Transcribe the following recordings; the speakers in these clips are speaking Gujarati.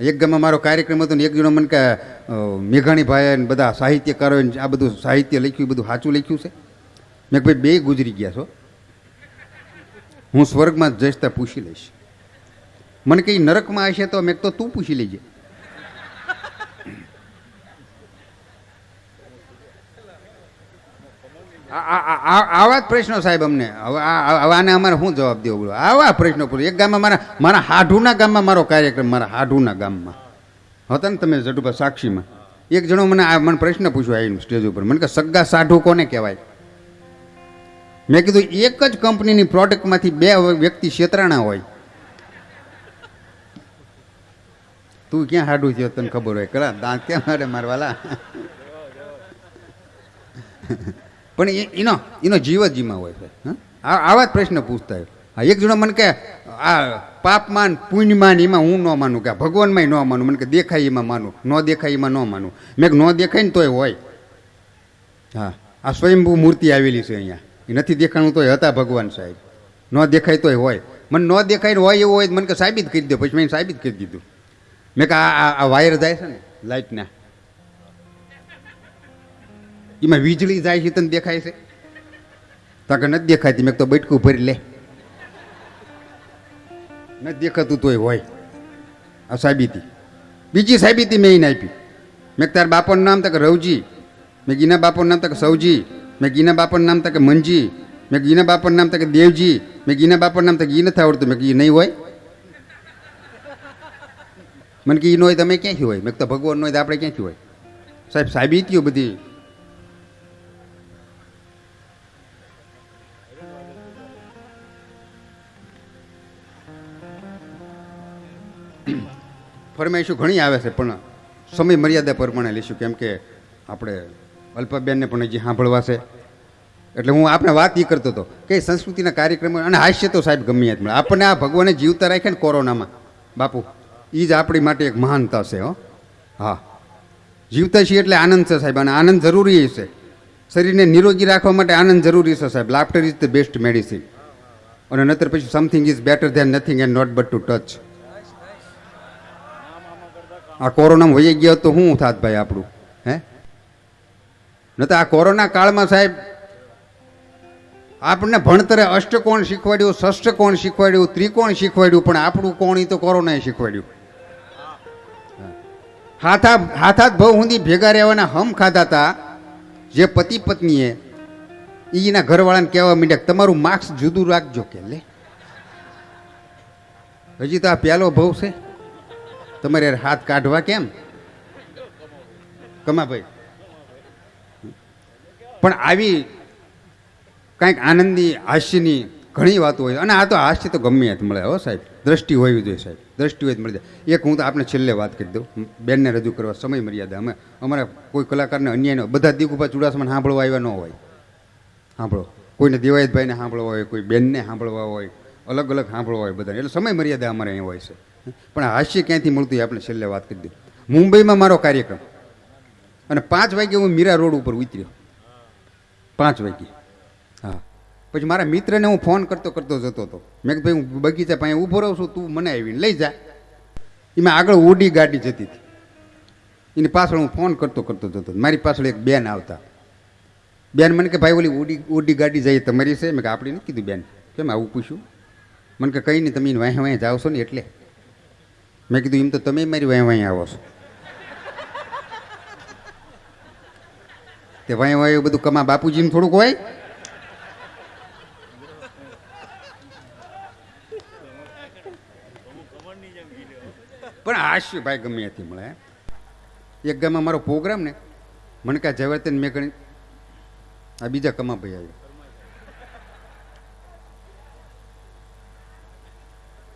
એક ગામમાં મારો કાર્યક્રમ હતો ને એક જણો મને કે મેઘાણીભાઈએ મેઘાણીભાઈ ને બધા સાહિત્યકારોએ આ બધું સાહિત્ય લખ્યું, બધું સાચું લખ્યું છે. મેં ભાઈ, બે ગુજરી ગયા છો. હું સ્વર્ગમાં જઈશ ત્યાં પૂછી લઈશ. મને કંઈ નરકમાં હશે તો મેં તો તું પૂછી લેજે આ- આ- આ- આ- આવા જ પ્રશ્નો સાહેબ અમને. હવે આને અમારે શું જવાબ દેવો બોલો? આવા પ્રશ્નો પૂછો. એક ગામમાં મારા મારા હાઢુના ગામમાં મારો કાર્યક્રમ, મારા હાઢુના ગામમાં. હતા ને તમે જટુભા સાક્ષીમાં. એક જણો મને આ મને પ્રશ્ન પૂછ્યો આવીને સ્ટેજ ઉપર. મને કે સગા સાઢુ કોને કહેવાય? મેં કીધું, એક જ કંપનીની પ્રોડક્ટમાંથી બે વ્યક્તિ છેતરાણા હોય. તું ક્યાં હાડું થયો તને ખબર હોય? કરા દાંત ક્યાં મારે મારવાલા? પણ એનો એનો જીવ જ જીમાં હોય છે આવા જ પ્રશ્ન પૂછતા હોય. હા, એક જણો મને કે આ પાપમાન, પુણ્યમાન એમાં હું ન માનું, કે આ ભગવાનમાંય ન માનું, મને કે દેખાય એમાં માનું, ન દેખાય એમાં ન માનું. મેં ન દેખાય ને તોય હોય. હા, આ સ્વયંભૂ મૂર્તિ આવેલી છે અહીંયા. એ નથી દેખાણું તોય હતા ભગવાન સાહેબ. ન દેખાય તોય હોય. મને ન દેખાય ને હોય એવું હોય મને કે સાબિત કરી દો, પછી મેં સાબિત કરી દીધું. મેં કે આ વાયર જાય છે ને લાઇટના એમાં વીજળી જાય છે તને દેખાય છે? તાકે નથી દેખાતી, મેં તો બટકું ભરી લે. નથી દેખાતું તોય હોય. આ સાબિતી. બીજી સાબિતી મેં એને આપી. મેં તાર બાપાનું નામ તક રવજી. મેં ગીના બાપાનું નામ તકે સૌજી મેં ગીના બાપાનું નામ તક મનજી મેં ગીના બાપાનું નામ તકે દેવજી. મેં ગીના બાપાનું નામ તો ઈ નથી આવડતું. મેં ઈ નહીં હોય. મને કે ઈ ન હોય તમે ક્યાંથી હોય? મેં તો ભગવાન ન હોય તો આપણે ક્યાંથી હોય? સાહેબ, સાબિતીઓ બધી ફરમાઈશું, ઘણી આવે છે, પણ સમય મર્યાદા પ્રમાણે લઈશું, કેમ કે આપણે અલ્પાબેનને પણ હજી સાંભળવા છે. એટલે હું આપણે વાત એ કરતો હતો કે સંસ્કૃતિના કાર્યક્રમો અને હાસ્ય તો સાહેબ ગમે જ મળે. આપણને આ ભગવાને જીવતા રાખ્યા ને કોરોનામાં. બાપુ એ જ આપણી માટે એક મહાનતા છે, હો. હા. જીવતા છીએ એટલે આનંદ છે સાહેબ, અને આનંદ જરૂરી છે. શરીરને નિરોગી રાખવા માટે આનંદ જરૂરી છે સાહેબ. Laughter is the best medicine અને નતર પછી something is better than nothing and not but to touch આ કોરોનામાં વહી ગયો તો શું થાત ભાઈ આપણું? હે? ન તો આ કોરોના કાળમાં સાહેબ આપણને ભણતરે અષ્ટકોણ શીખવાડ્યું ષષ્ટકોણ શીખવાડ્યું, ત્રિકોણ શીખવાડ્યું, પણ આપણું કોણ તો કોરોનાએ શીખવાડ્યું. હાથા, હાથાત ભાવ સુધી ભેગા રહેવાના હમ ખાધા હતા જે પતિ પત્નીએ એના ઘરવાળાને કહેવા માંડ્યા તમારું માર્ક્સ જુદું રાખજો કે લે. હજી તો આ પહેલો ભાવ છે. તમારે હાથ કાઢવા કેમ? કમાભાઈ પણ આવી કાંઈક આનંદની, હાસ્યની ઘણી વાતો હોય. અને આ તો હાસ્ય તો ગમે ત્યાં મળે, હો સાહેબ. દ્રષ્ટિ હોવી જોઈએ સાહેબ. દ્રષ્ટિ હોય તો મળી જાય. એક હું તો આપણે છેલ્લે વાત કરી દઉં. બેનને રજૂ કરવા સમય મર્યાદા. અમે અમારા કોઈ કલાકારને અન્યાય બધા દીકુભા ચુડાસમાને સાંભળવા આવ્યા ન હોય. સાંભળો. કોઈને દેવાયતભાઈને સાંભળવા હોય, કોઈ બેનને સાંભળવા હોય અલગ અલગ સાંભળવા હોય બધા એટલે સમય મર્યાદા અમારે અહીં હોય છે. પણ હાસ્ય ક્યાંથી મળતું આપણે છેલ્લે વાત કરી દઉં મુંબઈમાં મારો કાર્યક્રમ. અને પાંચ વાગે હું મીરા રોડ ઉપર ઉતર્યો. પાંચ વાગે. હા. પછી મારા મિત્રને હું ફોન કરતો કરતો જતો હતો. મેં કીધું, ભાઈ, હું બગીચા પાસે ઊભો રહું છું, તું મને આવીને લઈ જા. એમાં આગળ ઓડી ગાડી જતી હતી. એની પાછળ હું ફોન કરતો કરતો જતો મારી પાછળ એક બેન આવતા. બેન મને કે, ભાઈ, ઓલી ઓડી ઓડી ગાડી જાય તમારી છે? મેં કે આપણી નથી કીધું બેન. કેમ, આવું પૂછ્યું? મને કે, કંઈ નહીં, તમે વાંહે વાંહે જાઓ છો ને એટલે. મેં કીધું, એમ તો તમે મારી વાય વાય આવો છો. તે વાય એવું બધું કમા બાપુજીને થોડુંક હોય? પણ હાસ્ય ભાઈ ગમે ત્યાંથી મળે એક ગામમાં મારો પ્રોગ્રામ ને, મને કાં જવાતન મેં ગણી આ બીજા કમા ભાઈ આવ્યો.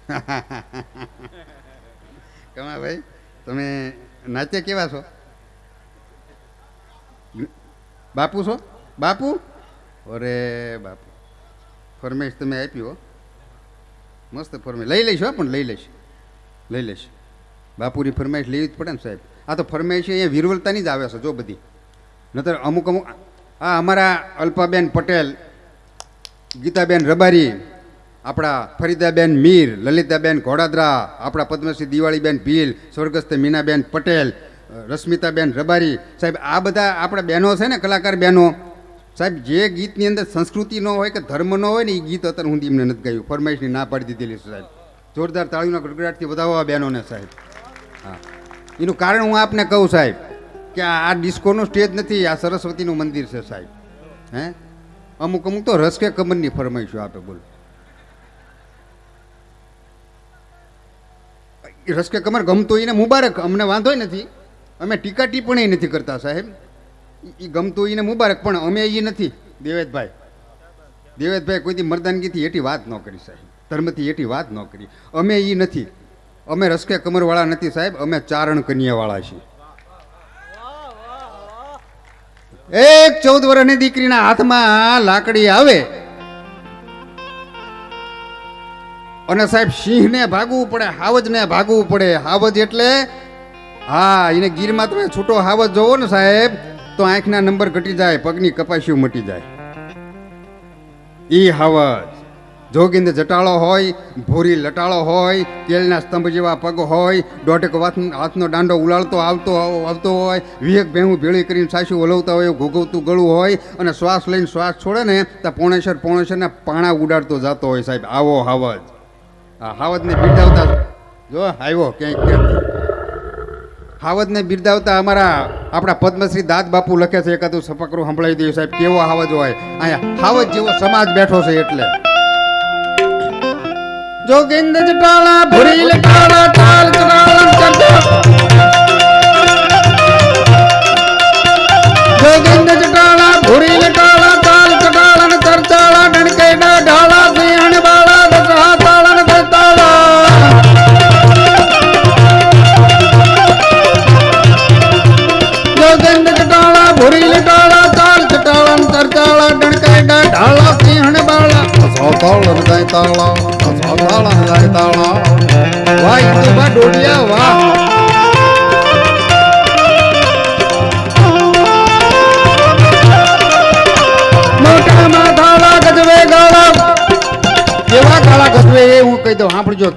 કમા ભાઈ, તમે નાચે કેવા છો? બાપુ છો? બાપુ? અરે બાપુ. ફરમેશ તમે આપી હો. મસ્ત ફરમેશ લઈ લઈશ પણ લઈ લઈશ. લઈ લઈશ. બાપુની ફરમાઈશ લેવી જ પડે ને સાહેબ. આ તો ફરમાઈશ અહીંયા વિરવલતાની જ આવે છે, જો બધી. નતર અમુક અમુક આ અમારા અલ્પાબેન પટેલ, ગીતાબેન રબારી આપણા ફરીદાબેન મીર, લલિતાબેન ઘોડાદરા, આપણા પદ્મશ્રી દિવાળીબેન ભીલ, સ્વર્ગસ્થ મીનાબેન પટેલ રશ્મિતાબેન રબારી. સાહેબ, આ બધા આપણા બહેનો છે ને, કલાકાર બહેનો. સાહેબ, જે ગીતની અંદર સંસ્કૃતિ ન હોય કે ધર્મ ન હોય ને એ ગીત અત્યારે હું એમને નથી ગાયું. ફરમાઈશની ના પાડી દીધેલી છે, સાહેબ. જોરદાર તાળીના ગડગડાટથી વધાવવા બહેનોને, સાહેબ. હા. એનું કારણ હું આપને કહું, સાહેબ, કે આ ડિસ્કોનું સ્ટેજ નથી, આ સરસ્વતીનું મંદિર છે, સાહેબ. હે? અમુક અમુક તો રસ કે કમરની ફરમાઈશું આપે, બોલો. એ રસ કમર ગમતો એને મુબારક, અમને વાંધોય નથી. અમે ટીકા ટિપ્પણી નથી કરતા સાહેબ. એ ગમતું એને મુબારક, પણ અમે એ નથી. દેવેદભાઈ દેવેદભાઈ કોઈથી મર્દાનગીથી એટી વાત ન કરી સાહેબ. ધર્મથી એટી વાત ન કરી. અમે એ નથી. અમે રસકે કમરવાળા નથી સાહેબ. અમે ચારણ કન્યાવાળા છીએ. એક ચૌદ વર્ષની દીકરીના હાથમાં લાકડી આવે. અને સાહેબ, સિંહને ભાગવું પડે, હાવજને ભાગવું પડે. હાવજ એટલે, હા, એને ગીરમાં તમે છૂટો હાવજ જોવો ને સાહેબ, તો આંખના નંબર ઘટી જાય, પગની કપાસીઓ મટી જાય. ઈ હાવજ. જોગિંદ જટાળો હોય, ભૂરી લટાળો હોય, તેલના સ્તંભ જેવા પગ હોય, દોઢેક હાથનો દાંડો ઉલાળતો આવતો આવતો હોય, વિવેક ભેહું ભેળી કરીને સાસુ ઓલવતા હોય ઘોઘવતું ગળું હોય, અને શ્વાસ લઈને શ્વાસ છોડે ને તો પોણેશ્વર પોણેશ્વરના પાણા ઉડાડતો જતો હોય સાહેબ. આવો હાવજ. આ હાવજને બિરદાવતા જો આવ્યો ક્યાંક ક્યાંક હાવદને બિરદાવતા અમારા આપણા પદ્મશ્રી દાદ બાપુ લખે છે એકાદું સપકરું સંભળાવી દઈએ સાહેબ કેવો હાવજ હોય. અહીંયા હાવજ જેવો સમાજ બેઠો છે એટલે. જોગિંદ જટાળા ભૂરી લટાળા તાલ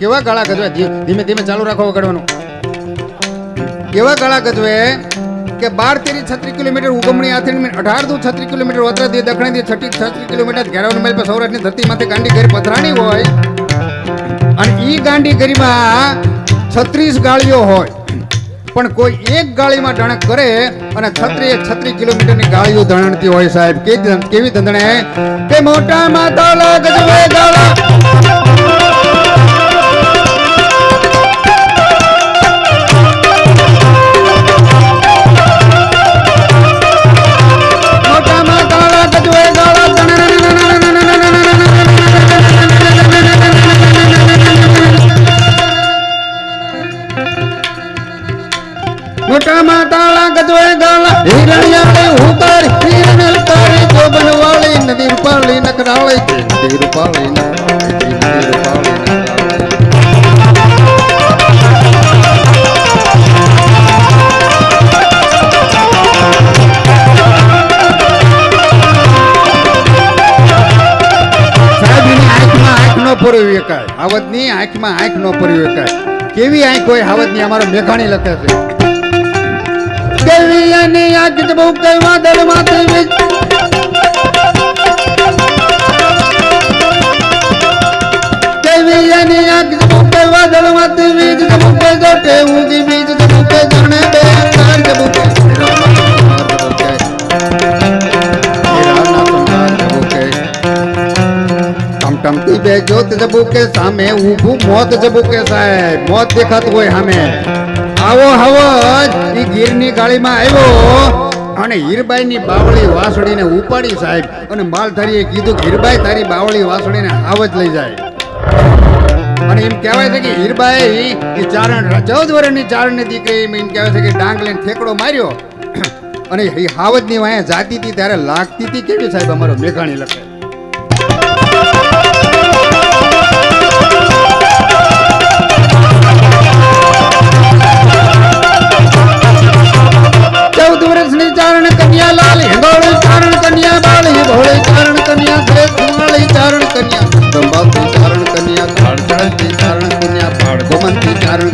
કેવા ગાળા ગજવે? ધીમે ધીમે ચાલુ રાખો વગાડવાનું. કેવા ગાળા ગજવે કે બાર, તેરી, છત્રી કિલોમીટર ઉગમણી આથીને અઢાર દુ છત્રી કિલોમીટર વતરાથી દક્ષિણથી છત્રીસ છત્રી કિલોમીટર ઘેરાવન મેલ પર સૌરાષ્ટ્રની ધરતીમાંથી ગાંડી ગરી પથરાણી હોય અને ઈ ગાંડી ગરીમાં છત્રીસ ગાળીઓ હોય. પણ કોઈ એક ગાળીમાં ધણક કરે અને છત્રી છત્રીસ કિલોમીટરની ગાળીઓ ધણણતી હોય સાહેબ. કેવી ધંધણે કે મોટા માતા ગજવે ગાળા. ગાળા હિરણિયા હિરણ ઉતારી જોબન વાળી, નદી રૂપાળી નકરાળી એની આંખમાં આંખ ન પરવી એકાય. કેવી આંખ હોય હાવજની અમારો મેઘાણી લખે છે. કેવી એની આંખ જ બહુ કઈ વાદળમાંથી વીજ કેવી એની આંખ જ બહુ કઈ વાદળમાંથી વીજ જબુકે જોટે ઊંઘી બીજ જબુકે જણે બે અંધાર જબુકે જબુકે હીરાના સોનાર જબુકે ટમટમતી બે જોત જબુકે સામે ઊભું મોત જબુકે સાહેબ મોત દેખાતું હોય સામે આવો હવજ એ ગીરની ગાળીમાં આવ્યો. અને હીરબાઈની બાવળી વાસળીને ઉપાડી સાહેબ. અને માલધારીએ કીધું કે હીરબાઈ તારી બાવળી વાસળીને હાવજ લઈ જાય. અને એમ કહેવાય છે કે હીરબાઈ, એ ચારણ ચૌદ વર્ષની ચારણની દીકરી એમ કહેવાય છે કે ડાંગ લઈને ઠેકડો માર્યો. અને એ હાવજની વાંહે જાતી હતી ત્યારે લાગતી હતી. કેવી સાહેબ અમારો મેઘાણી લખે.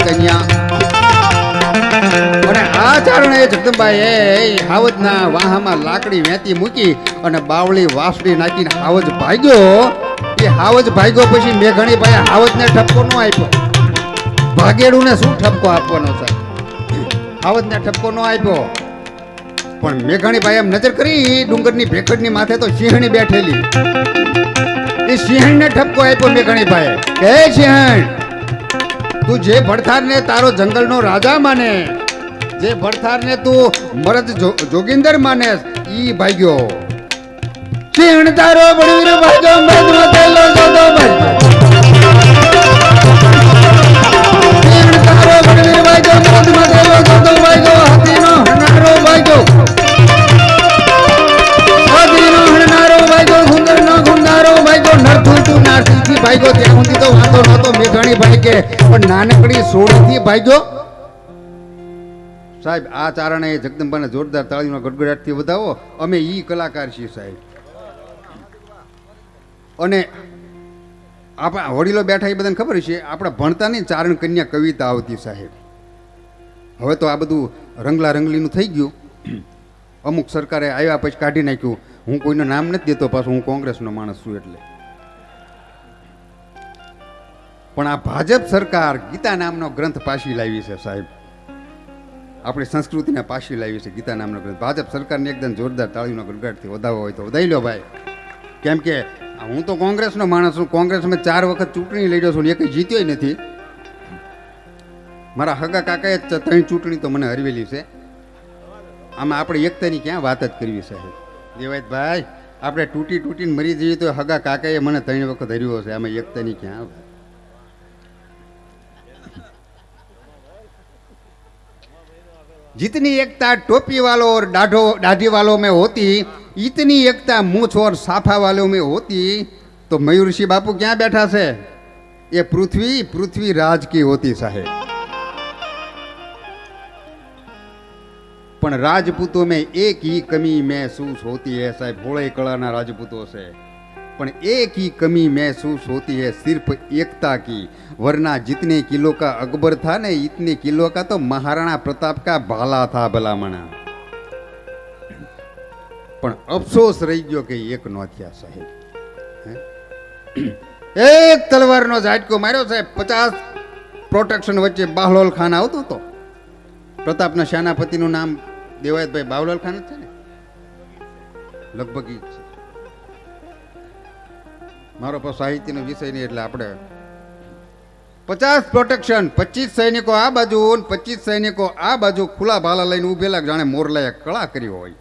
કન્યા છે લાકડી વેતી મૂકી અને બાવળી વાસડી નાખીને હાવજ ભાગ્યો એ હાવજ ભાગ્યો પછી મેઘણી ભાઈ હાવજને ઠપકો નો આપ્યો ભાગેડું ને શું ઠપકો આપવાનો સાહેબ હાવજને ઠપકો નો આપ્યો. પણ મેઘાણી ભાઈ એમ નજર કરી ડુંગરની ભેખડની માથે તો સિંહણી બેઠેલી. એ સિંહણને ઠપકો આપ્યો મેઘાણી ભાઈ કે સિંહણ, તું જે ભડથારને તારો જંગલનો રાજા માને, જે ભડથારને તું મરદ જોગિંદર માને, ઈ ભાગ્યો. સિંહણ તારો બળવીર ભાગ્યો મરદ તેલો જોતો ભાગ્યો. સિંહણ તારો બળવીર ભાગ્યો મરદ ભાગ્યો ત્યાં સુધી તો વાંધો નતો મેઘાણી કે પણ નાનકડી સોળથી ભાગ્યો. સાહેબ, આ ચારણે જગદંબાને જોરદાર તાળીનો ગડગડાટથી વધાવો. અમે ઈ કલાકાર છીએ, સાહેબ. અને આપણા વડીલો બેઠા એ બધાને ખબર છે આપણા ભણતાની ચારણ કન્યા કવિતા આવતી, સાહેબ. હવે તો આ બધું રંગલા રંગલીનું થઈ ગયું. અમુક સરકારે આવ્યા પછી કાઢી નાખ્યું. હું કોઈનું નામ નથી દેતો, પાછું હું કોંગ્રેસનો માણસ છું એટલે. પણ આ ભાજપ સરકાર ગીતા નામનો ગ્રંથ પાછી લાવી છે, સાહેબ. આપણી સંસ્કૃતિને પાછી લાવી છે ગીતા નામનો ગ્રંથ. ભાજપ સરકારને એકદમ જોરદાર તાળીનો ગણગાટથી વધાવો હોય તો વધાવી લો ભાઈ. કેમ કે હું તો કોંગ્રેસનો માણસ છું. કોંગ્રેસમાં ચાર વખત ચૂંટણી લડ્યો છું એક જીત્યો નથી. મારા હગા કાકાએ જ ત્રણ ચૂંટણી તો મને હરવેલી છે. આમાં આપણે એકતાની ક્યાં વાત જ કરવી, સાહેબ? દેવાયતભાઈ આપણે તૂટી તૂટીને મરી જઈએ તો હગા કાકાએ મને ત્રણ વખત હર્યો છે. આમાં એકતાની ક્યાં જીતની એકતા ટોપીવાલો ઓર દાઢો વાલો મેં હોતી ઈતની એકતા મૂછ ઓર સાફા વાલો મેં હોતી તો મયુરસિંહ બાપુ ક્યાં બેઠા છે એ પૃથ્વી પૃથ્વી રાજ કી હોતી સાહેબ પણ રાજપૂતો મેં એક ઈ કમી મેં શું હોતી હે સાહેબ હોળે કળાના રાજપૂતો છે पण एक ही कमी महसूस होती है सिर्फ एकता की वरना जितने किलो का अकबर था ना इतने किलो का तो महाराणा प्रताप का भाला था भलामणा પણ અફસોસ રહી ગયો કે એક નો થયા સાહેબ હે? એક તલવારનો ઝાટકો માર્યો સાહેબ પચાસ પ્રોટેક્શન વચ્ચે બાહલોલ ખાન આવતો હતો પ્રતાપના સેનાપતિનું નામ દેવાયતભાઈ બાવલાલ ખાન જ છે ને લગભગ ઈ જ છે મારો પણ સાહિત્યનો વિષય નહીં એટલે આપણે પચાસ પ્રોટેક્શન પચીસ સૈનિકો આ બાજુ પચીસ સૈનિકો આ બાજુ ખુલ્લા ભાલા લઈને ઉભેલા જાણે મોરલાએ કળા કરી હોય.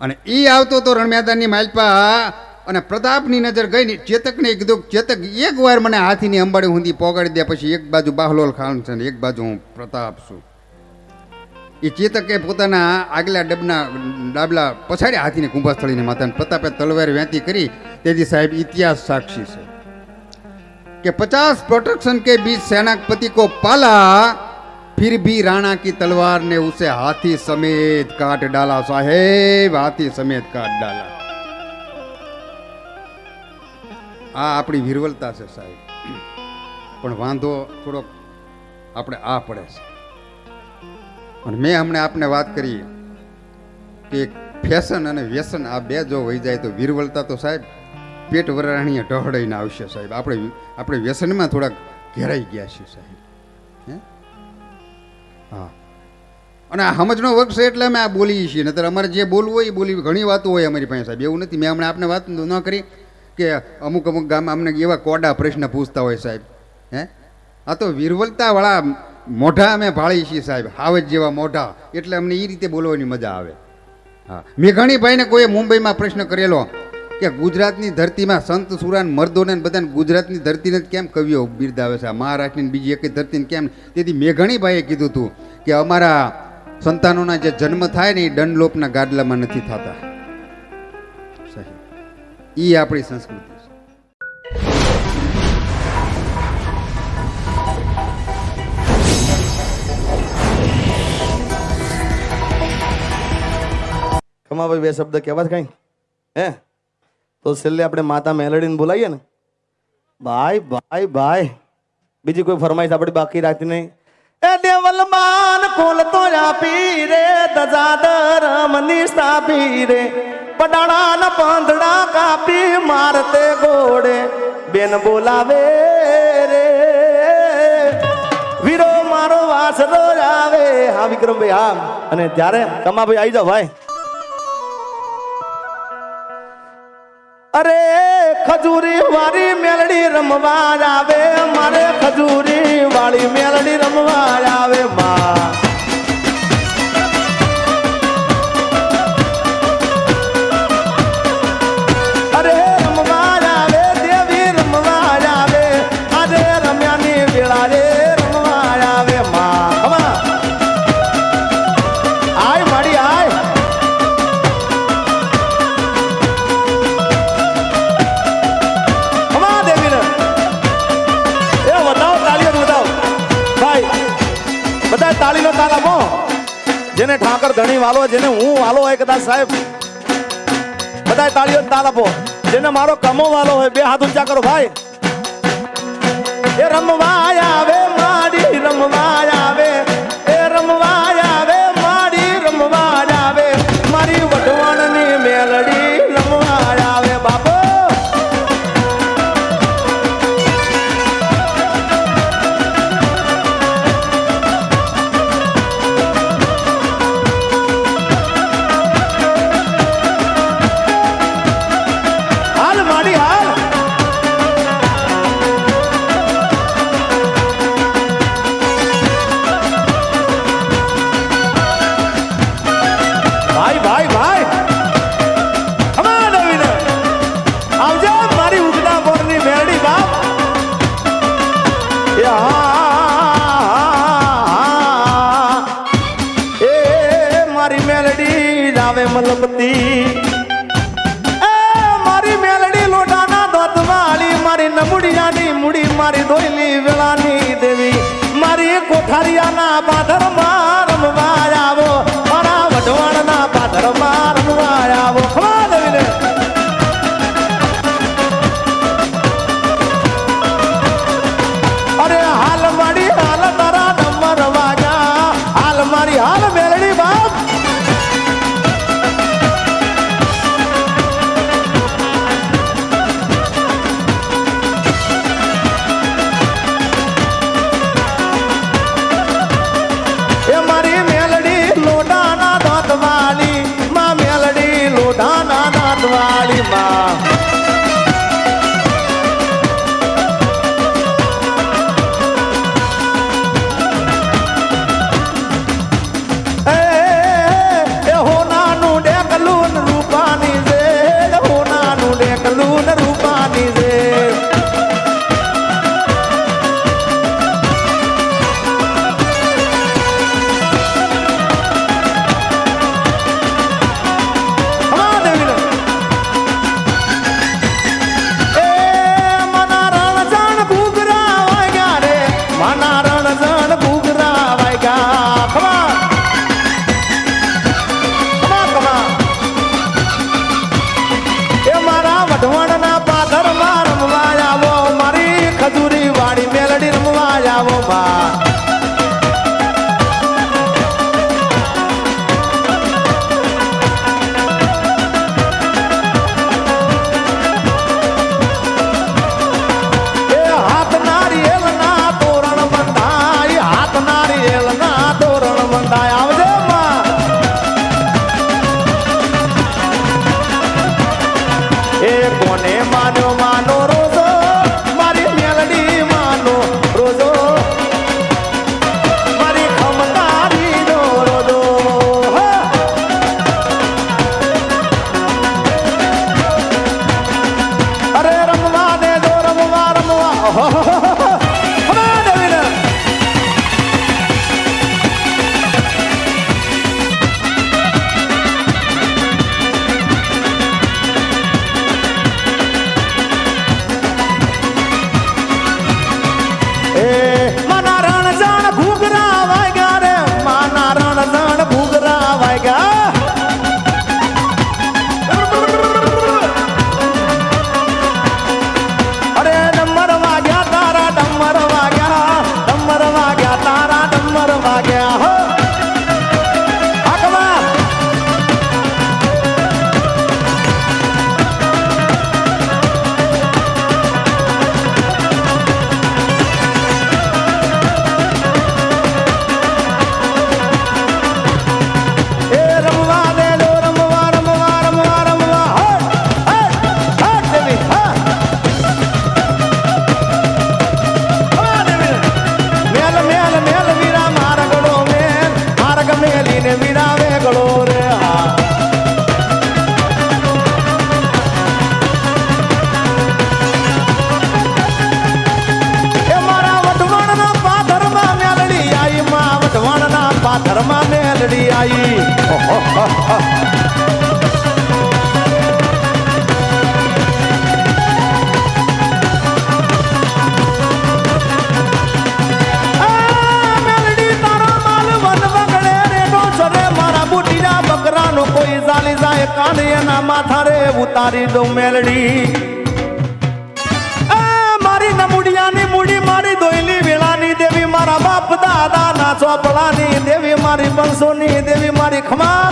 અને એ આવતો તો રણમેદાનની માલપા અને પ્રતાપની નજર ગઈ ને ચેતકને કીધું ચેતક, એક વાર મને હાથીની અંબાડી હુંદી પોગાડી દે, પછી એક બાજુ બાહલોલ ખાન છે ને એક બાજુ હું પ્રતાપ છું. એ ચેતકે પોતાના આગલા ડબના, ડાબલા પછાડ્યા હાથીને કુંભાસ્થળીને માતાને પ્રતાપે તલવાર વ્યાંતી કરી. તેથી સાહેબ, ઇતિહાસ સાક્ષી છે કે પચાસ પ્રોટેક્શન કે બીજ સેનાપતિ કો પાલા, ફિર ભી રાણા કી તલવાર ને ઉસે હાથી સમેત કાટ ડાલા સાહેબ, હાથી સમેત કાટ ડાલા. આ આપણી વિરવલતા છે સાહેબ. પણ વાંધો થોડોક આપણે આ પડે છે. અને મેં હમણાં આપને વાત કરી કે ફેશન અને વ્યસન આ બે જો વહી જાય તો વીરવલતા તો સાહેબ પેટ વરાણીએ ઢહડાઈને આવશે સાહેબ. આપણે આપણે વ્યસનમાં થોડાક ઘેરાઈ ગયા છીએ સાહેબ. હે? હા. અને આ સમજનો વર્ગ છે એટલે અમે આ બોલીએ છીએ. નતર અમારે જે બોલવું હોય એ બોલી ઘણી વાતો હોય અમારી પાસે સાહેબ. એવું નથી. મેં હમણાં આપને વાત ન કરી કે અમુક અમુક ગામ અમને એવા કોડા પ્રશ્ન પૂછતા હોય સાહેબ. હે? આ તો વિરવલતાવાળા મોઢા અમે ભાળી છીએ સાહેબ, હાવજ જેવા મોઢા. એટલે અમને એ રીતે બોલવાની મજા આવે. હા. મેઘાણીભાઈને કોઈએ મુંબઈમાં પ્રશ્ન કરેલો કે ગુજરાતની ધરતીમાં સંત, સુરાન, મર્દોને બધાને ગુજરાતની ધરતીને કેમ કવિઓ બિરદાવે છે? મહારાષ્ટ્રની બીજી એક ધરતીને કેમ તેથી મેઘાણીભાઈએ કીધું હતું કે અમારા સંતાનોના જે જન્મ થાય ને એ ડનલોપના ગાડલામાં નથી થતા. એ આપણી સંસ્કૃતિ. ખમાભાઈ બે શબ્દ કહેવા જ કાંઈ? હે? તો છેલ્લે આપણે માતા મેલડીને બોલાવીએ ને? ભાઈ ભાઈ ભાઈ. બીજી કોઈ ફરમાઈશ આપણે બાકી રાખતી નહીં? તો આપી પાંદડા કાપી મારતે ગોડે બેન બોલાવે રે. વીરો મારો વાસરો આવે હા, વિક્રમભાઈ, હા. અને ત્યારે કમાભાઈ આવી જાઓ, ભાઈ. અરે ખજૂરી વાળી મેલડી રમવા આવે મારે ખજૂરી વાળી મેલડી રમવા આવે માં ઠાકર વાલો જેને હું વાલો હોય કદાચ સાહેબ બધા તાળીઓ તાલ આપો. જેને મારો કમો વાલો હોય બે હાથ ઊંચા કરો ભાઈ. એ રમવા આવે મારી રમવા દાદા દેવી મારી બંસોની દેવી મારી ખમા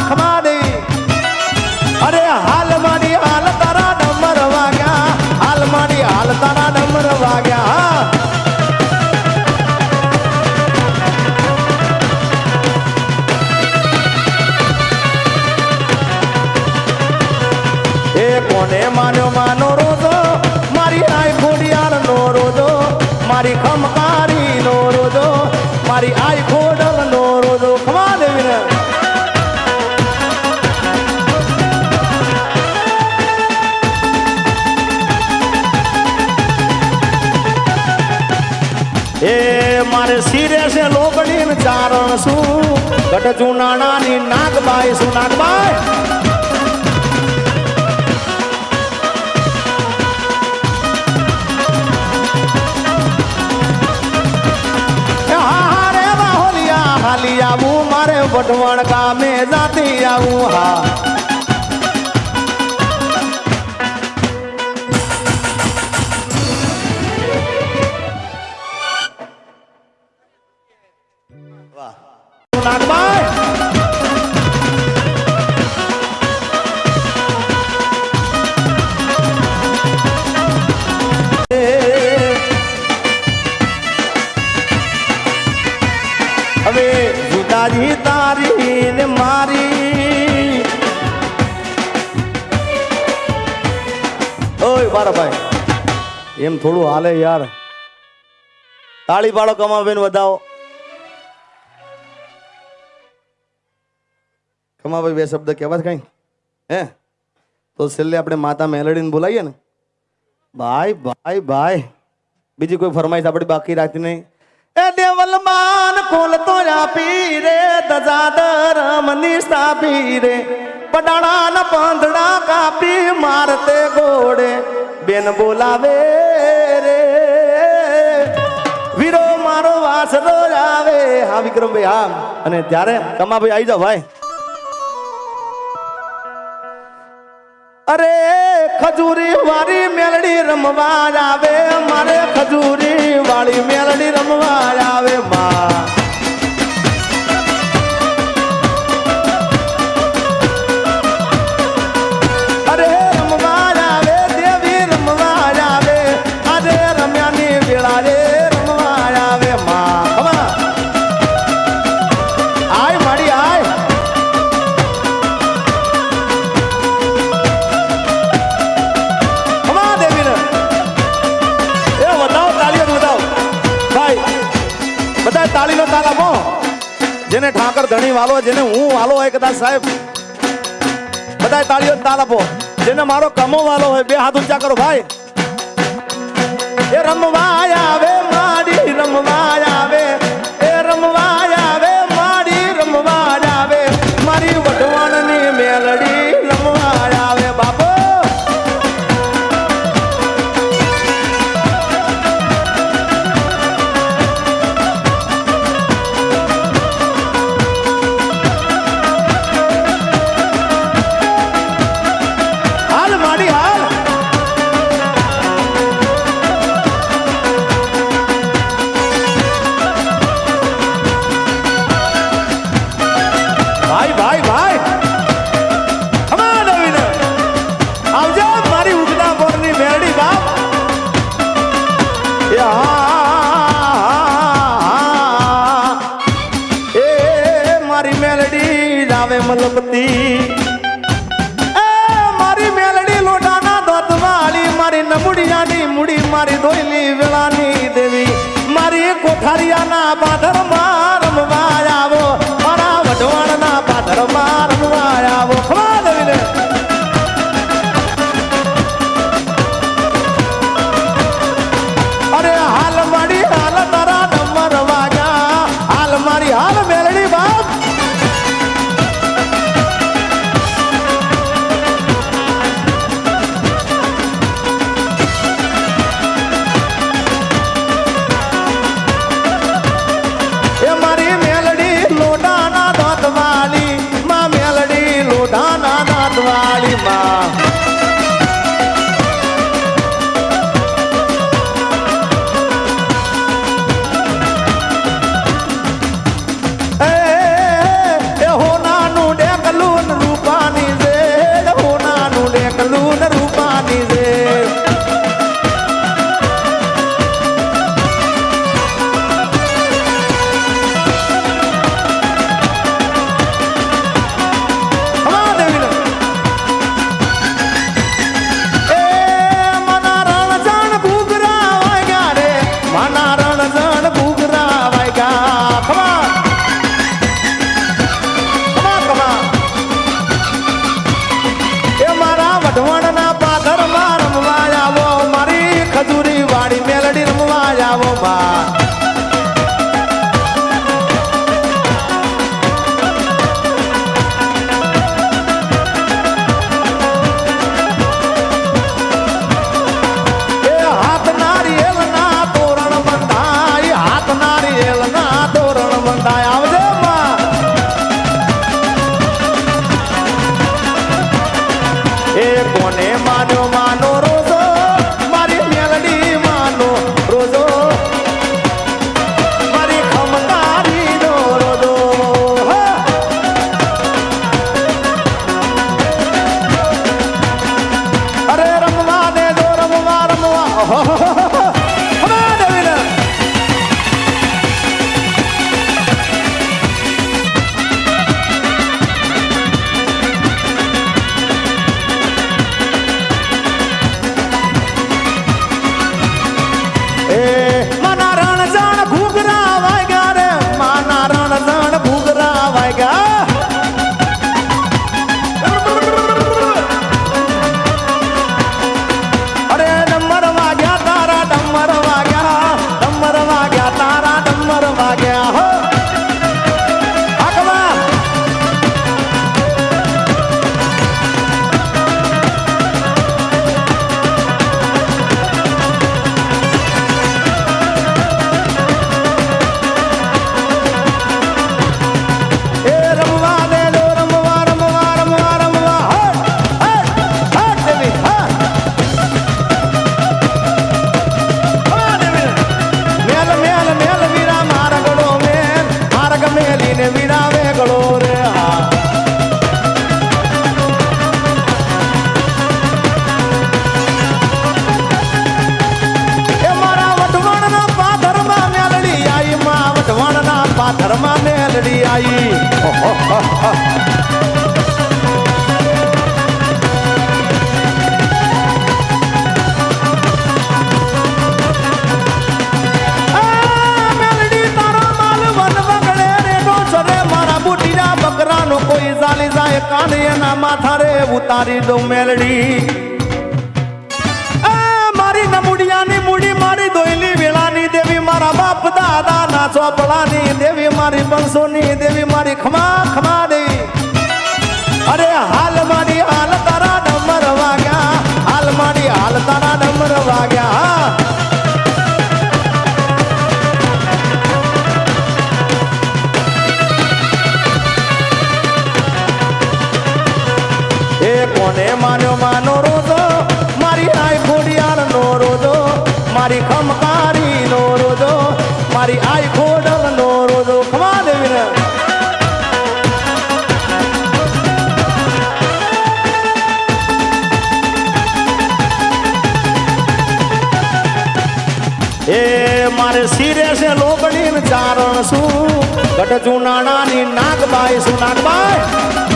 ચારણ ગઢ જુનાણા ની નાગબાઈ, શું નાગબાઈ? હાલી આવું મારે વઢવાણ ગામે જાતી આવું, હા. હાલે યાર. તાળી પાડો કમાબેન વધાવો. કમાભાઈ બે શબ્દ કહેવા કઈ? હે? તો છેલ્લે આપણે માતા મેલડીને બોલાવીએ ને? ભાઈ ભાઈ ભાઈ. બીજી કોઈ ફરમાઈશ આપણી બાકી રાખતી નહીં. એ દેવલ માન કોલ તો આપી રે દજાદર મની સ્થાપી રે. પડાણા પાંદડા કાપી મારતે ગોડે બેન બોલાવે ત્યારે કમાભાઈ આવી. જાઓ, ભાઈ. અરે, ખજૂરી વાળી મેલડી રમવા આવે. મારે ખજૂરી વાળી મેલડી રમવા આવે માં જેને ઠાકર ધણી વાલો, જેને હું વાલો હોય કદાચ સાહેબ બધા તાળીઓ તાલ આપો. જેને મારો કમો વાલો હોય, બે હાથ ઊંચા કરો, ભાઈ. એ રમવા આવે મારી રમવા મુડી મારી દઉં મેલડી. મારી નમુડિયાની મૂડી મારી દોયલી વેળાની દેવી, મારા બાપ દાદા ના ચોપડાની દેવી, મારી બંસોની દેવી, મારી ખમા મારી ખમકારી નો રોજો, મારી આઈ ખોડલ નો રોજો. ખમા દેવીને એ મારે સિરે છે લોબડી ને ચારણ શું? ગઢ જુનાણાની નાગબાઈ શું? નાગબાઈ?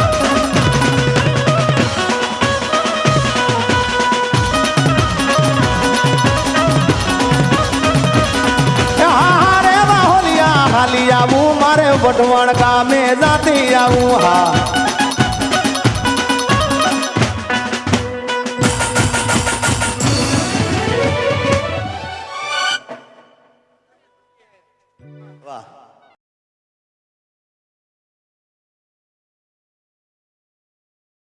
વઢવાણ ગામે જાતી આવું હા.